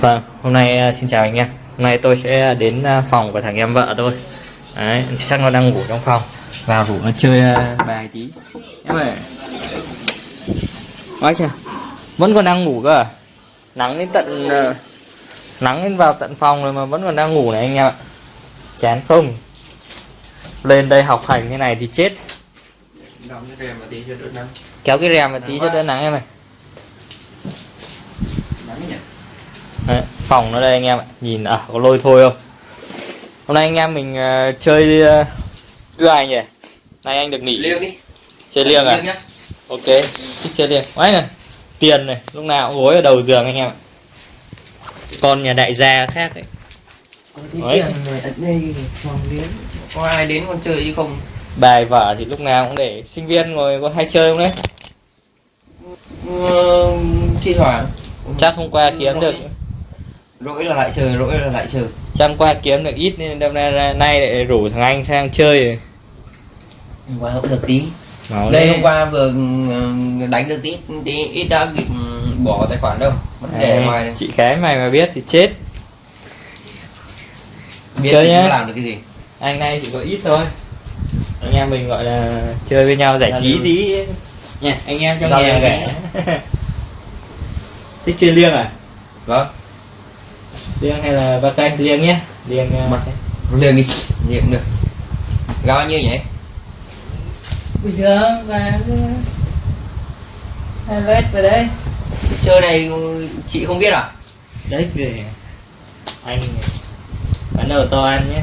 Vâng, hôm nay à, xin chào anh em. Hôm nay tôi sẽ đến à, phòng của thằng em vợ tôi. Đấy, chắc nó đang ngủ trong phòng. Vào rủ nó chơi à, bài tí. Em ơi. Nói chưa? Vẫn còn đang ngủ cơ à? Nắng đến tận nắng đến vào tận phòng rồi mà vẫn còn đang ngủ này anh em ạ. Chán không? Lên đây học hành thế này thì chết. đóng cái rèm một tí cho đỡ nắng Kéo cái rèm một tí cho đỡ nắng em ơi. nắng nhỉ Đấy, phòng nó đây anh em ạ. Nhìn à có lôi thôi không? Hôm nay anh em mình ờ, chơi uh, đưa ai nhỉ? Nay anh được nghỉ. Liêng đi. Chơi liêng à? liêng nhá. Ok thích chơi liêng. Quá này tiền này lúc nào cũng gối ở đầu giường anh em ạ. Con nhà đại gia khác ấy. Đấy. đây phòng liếng. Có ai đến con chơi chứ không? Bài vở thì lúc nào cũng để sinh viên ngồi có hay chơi không đấy? Ờ, thi thoảng. Chắc hôm qua kiếm được rỗi là lại chờ rỗi là lại chắc hôm qua kiếm được ít nên đêm nay nay lại rủ thằng anh sang chơi. Rồi. hôm qua cũng được tí. Máu đây lên. hôm qua vừa ừ, đánh được tí tí ít đã kịp ừ, bỏ tài khoản đâu. Vấn đề ngoài chị cái mày mà biết thì chết. Biết chơi nhá. làm được cái gì? Anh này chỉ có ít thôi. Anh em mình gọi là chơi với nhau giải trí tí. Nha anh em trong Giao nhà thích chơi liêng à? Vâng liêng hay là ba canh liêng nhé. Liêng uh, liêng đi. Liêng được. Giá bao nhiêu nhỉ bình thường và hai vết vào đây. Chơi này chị không biết à? Đấy kìa anh bán đầu to ăn nhé.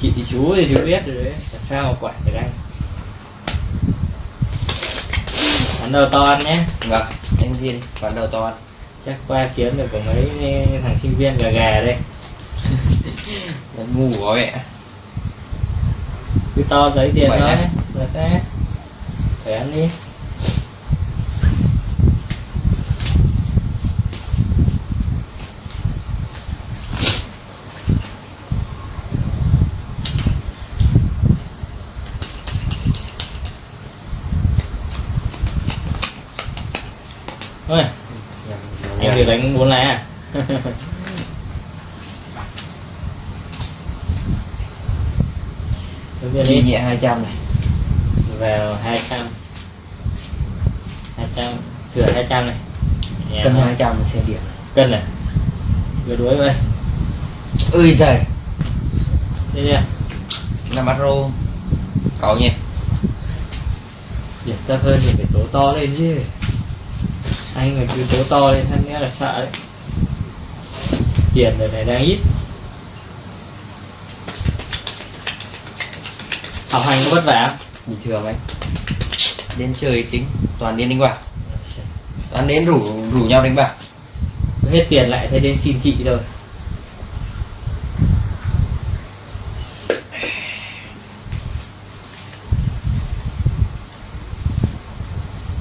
Chị thì chú thì chú biết rồi đấy. Làm sao mà quản được anh? Bán đầu to ăn nhé. Vâng anh riêng khoản đầu to ăn chắc qua kiếm được có mấy thằng sinh viên gà gà đây. Nó ngu quá mẹ. Cứ to giấy tiền thôi được đấy phải ăn đi được đánh bốn lá đi. nhẹ 200 này. Vào 200 200 thừa 200 này. Nhà cân nó- 200 xe điện cân này. Vừa đuối vậy ơi giời. Đây nha năm bát rô. Cậu nhỉ? Điểm thấp hơn thì phải tố to lên chứ anh mà cứ tố to lên thân nghĩa là sợ đấy. Tiền đời này đang ít. Học hành có vất vả bình thường anh. Đến chơi chính toàn đến đánh bạc. Toàn đến rủ rủ nhau đánh bạc. Hết tiền lại thấy đến xin chị rồi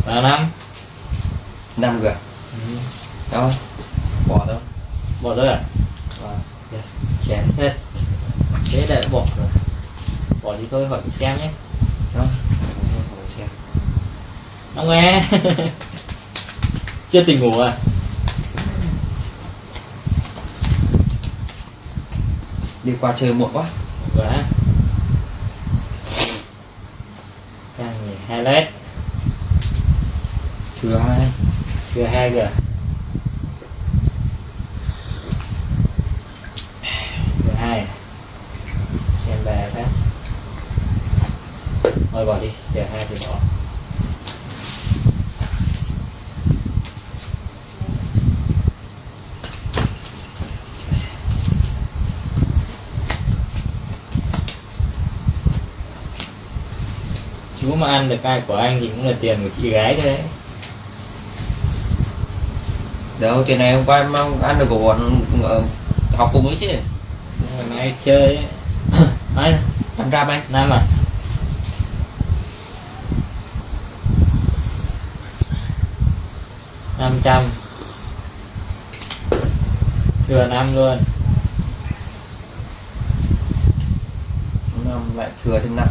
vào năm năm g đó. Bỏ đâu bỏ rồi à? Vâng. Được, chén hết. Thế đã bỏ rồi. Bỏ đi thôi hỏi xem nhé. Đó. Ngồi xem. Ông nghe. Chưa tỉnh ngủ à? Đi qua chơi muộn quá. Quá. Càng hai lét thừa hai chưa hai giờ Chưa hai. À? Xem bài phát Thôi bỏ đi giờ hai thì bỏ. Chú mà ăn được ai của anh thì cũng là tiền của chị gái thôi đấy đâu tiền này hôm qua em ăn được của bọn ờ, học cùng ấy chứ. Mà mai chơi ấy. Năm trăm anh năm à năm trăm. Thừa năm luôn. Năm lại thừa thêm năm.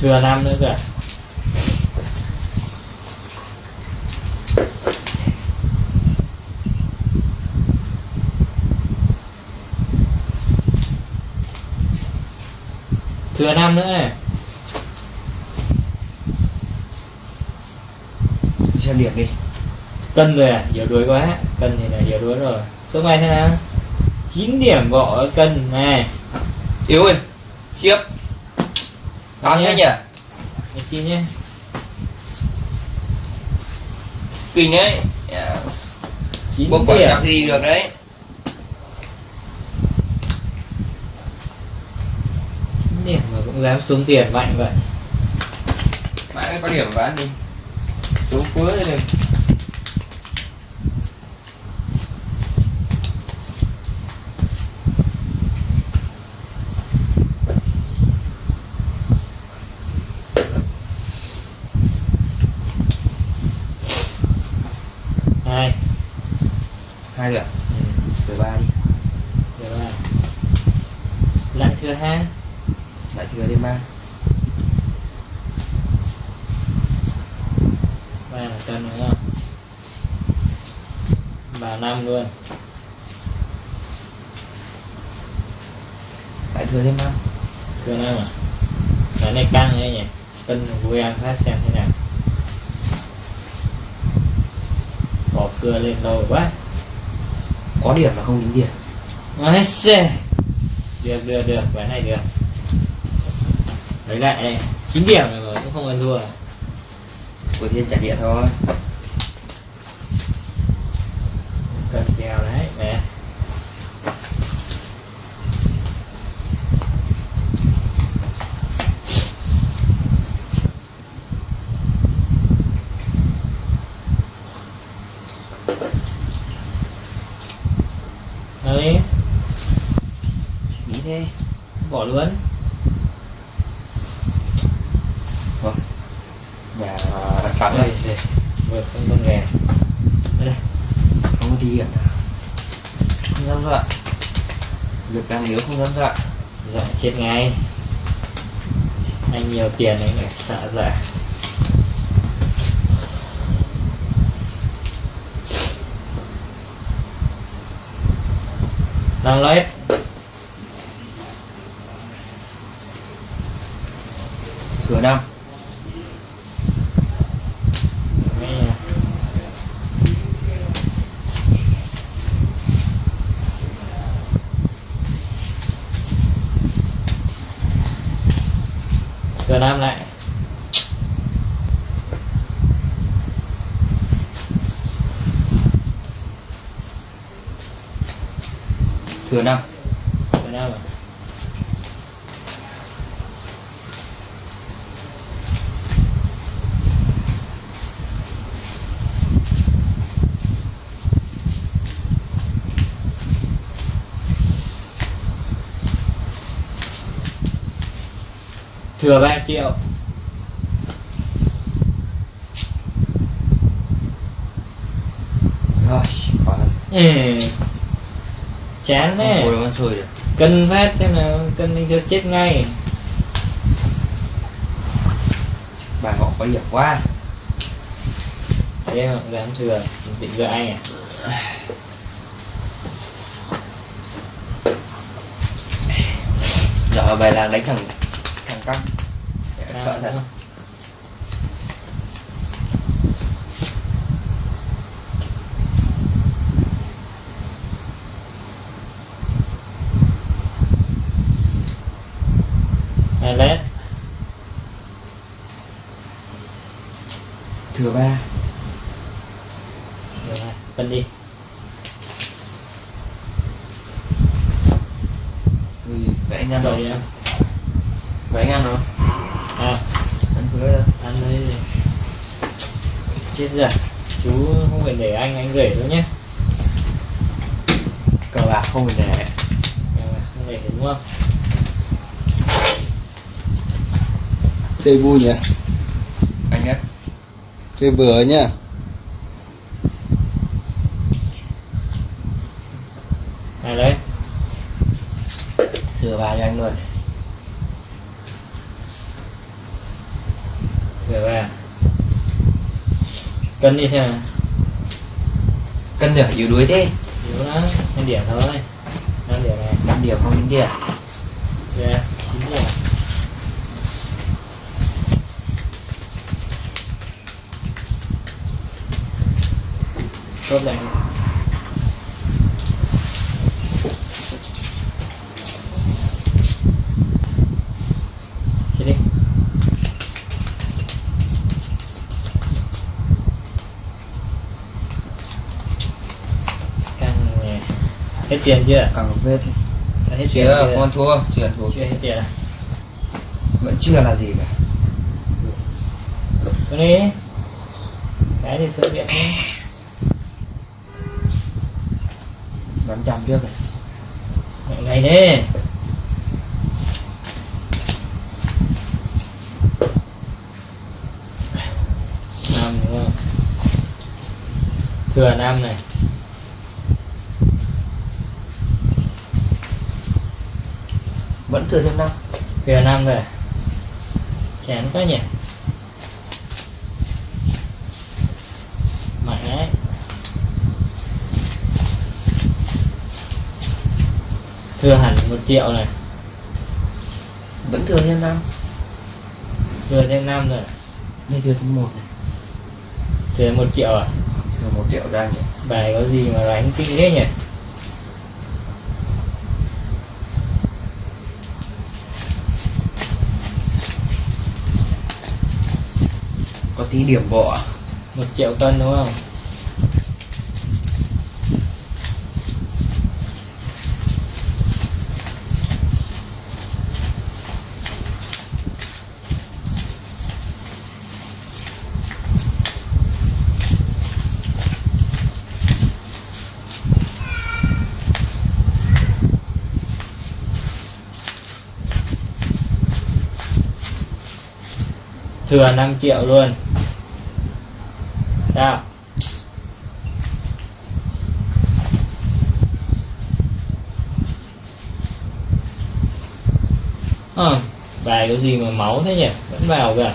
Thừa năm nữa kìa thừa năm nữa này. Xem điểm đi. Cân rồi à? Hiểu đuối quá. Cân thì là hiểu đuối rồi. Số này thế nào? Chín điểm gõ cân này. Yếu ơi. Khiếp. Đón nhé nhỉ? Mình xin nhé kinh đấy 9 bốc quả chắc đi được đấy. 9 điểm mà cũng dám xuống tiền mạnh vậy. Mãi có điểm bán đi. Xuống cuối đây. này hai hai được ừ. từ ba đi. Rồi lại thừa hai lại thừa thêm ba. Ba là cân đúng không? Ba năm luôn. Lại thừa thêm ba. Thừa năm à? Cái này căng đấy nhỉ? Cân vui ăn phát xem thế nào. Bỏ cưa lên đầu quá có điểm mà không tính điểm. Xê. Được, được, được, ván này được. Lấy lại 9 điểm rồi mà cũng không ăn thua. Của thiên trả điện thôi Cần kèo đấy, nè Đấy, nghĩ thế bỏ luôn nhà đặt thắng Đây, đây đây, vượt không con nghề Đây, không không dám dọa. Việc đang nếu không dám dọa. Dọa chết ngay. Anh nhiều tiền anh phải sợ giả Đang lấy. Cửa năm. Làm lại thừa năm Thừa năm à Thừa 3 triệu. Rồi thật ừ. Chán đấy Cân phát xem nào Cân đi cho chết ngay. Bài họ có điểm quá. Thế mà dám thừa Định gỡ anh à? Giờ bài làng đánh thằng căng sợ thật. Hai lét thừa ba. Được rồi, cân đi. Ui, vậy anh ăn Rồi nha vậy anh ăn rồi À, ăn thừa đâu ăn đấy gì Chết rồi. Chú không phải để anh, anh rể đâu nhé. Cờ bạc không phải để. Không để đúng không? Chơi vui nhỉ? Anh đấy chơi vừa nhá cân đi xem cân được yếu đuối thế. Yếu lắm năm điểm thôi. Năm điểm này. Năm điểm không đến kia. Dạ, yeah điểm. Tốt lại hết tiền chưa? Càng vết Đã hết tiền chưa con thua chưa thua chưa hết tiền à? Vẫn chưa là gì cả. Cái đi. Cái thì sửa điện nhé bán trăm trước này ngày đi năm đúng không thừa năm này vẫn thừa thêm năm. Thừa năm rồi. Chán quá nhỉ. Mạnh đấy. Thừa hẳn một triệu này. Vẫn thừa thêm năm. Thừa thêm năm rồi. Đây thừa thêm một này. Thừa một triệu à? Thừa một triệu ra nhỉ. Bài có gì mà đánh kinh thế nhỉ tí điểm bộ à? một triệu cân đúng không thừa 5 triệu luôn sao ờ bài có gì mà máu thế nhỉ? Vẫn vào là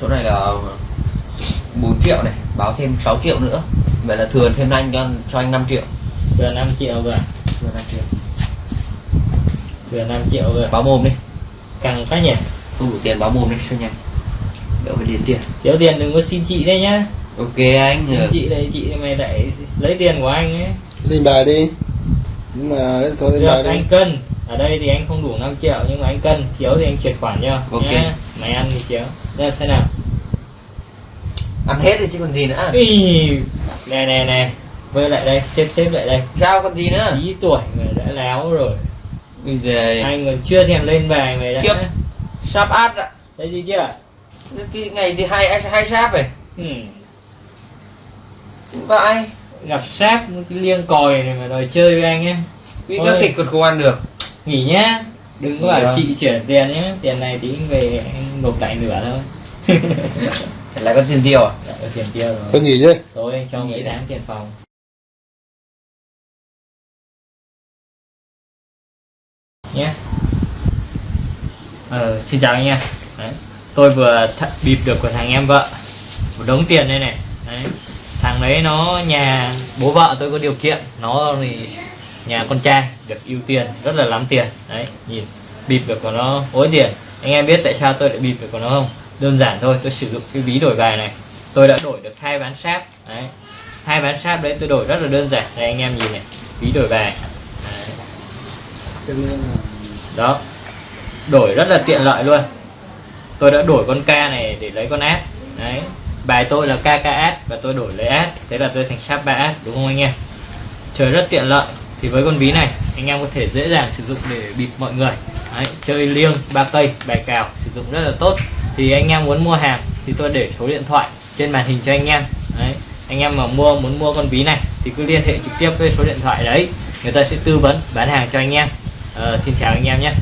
chỗ này là 4 triệu này báo thêm 6 triệu nữa. Vậy là thừa thêm anh cho cho anh 5 triệu. Thừa 5 triệu cả thừa 5 triệu. Thừa 5 triệu rồi báo mồm đi căng quá nhỉ? Không đủ tiền báo mồm đi cho nhanh? Đỡ phải điền tiền. Thiếu tiền đừng có xin chị đây nhá. Ok anh xin chị đây chị mày lại lấy tiền của anh ấy. Lên bài đi. Nhưng mà thôi lên bài đi. anh cân. Ở đây thì anh không đủ 5 triệu nhưng mà anh cân thiếu thì anh chuyển khoản cho Ok. nhá. mày ăn thì thiếu. Đây xem nào. Ăn hết rồi chứ còn gì nữa. Ý, này này này vơi lại đây xếp xếp lại đây. Sao còn gì nữa? Ý tuổi mà đã láo rồi bây giờ anh còn chưa thèm lên bài mày đã. Khiếp. sắp át ạ. Thấy gì chưa? Cái ngày gì hai hai sáp rồi ừ. vậy. Gặp sáp cái liêng còi này mà đòi chơi với anh nhé cái Ôi. cái thịt còn không ăn được. Nghỉ nhá. Đừng có bảo chị chuyển tiền nhé tiền này tí về anh nộp lại nửa thôi. Lại có tiền tiêu à? Dạ, có tiền tiêu rồi. Tôi nghỉ chứ? Tối anh cho Nghỉ tháng tiền phòng nhé ờ, xin chào anh em. Đấy. tôi vừa bịp được của thằng em vợ. Một đống tiền đây này. Đấy. thằng đấy nó nhà bố vợ tôi có điều kiện. Nó thì nhà con trai được ưu tiên rất là lắm tiền. Đấy nhìn bịp được của nó ối tiền. Anh em biết tại sao tôi lại bịp được của nó không? Đơn giản thôi tôi sử dụng cái ví đổi bài này. Tôi đã đổi được hai ván sáp. Đấy. Hai ván sáp đấy tôi đổi rất là đơn giản. Đây anh em nhìn này. Ví đổi bài. Đấy. đó đổi rất là tiện lợi luôn. Tôi đã đổi con K này để lấy con S. Đấy bài tôi là KKS và tôi đổi lấy S. Thế là tôi thành sharp 3S đúng không anh em? Chơi rất tiện lợi. Thì với con ví này anh em có thể dễ dàng sử dụng để bịp mọi người. Đấy, chơi liêng ba cây bài cào sử dụng rất là tốt. Thì anh em muốn mua hàng thì tôi để số điện thoại trên màn hình cho anh em. Đấy anh em mà mua muốn mua con ví này thì cứ liên hệ trực tiếp với số điện thoại đấy. Người ta sẽ tư vấn bán hàng cho anh em. Ờ, xin chào anh em nhé.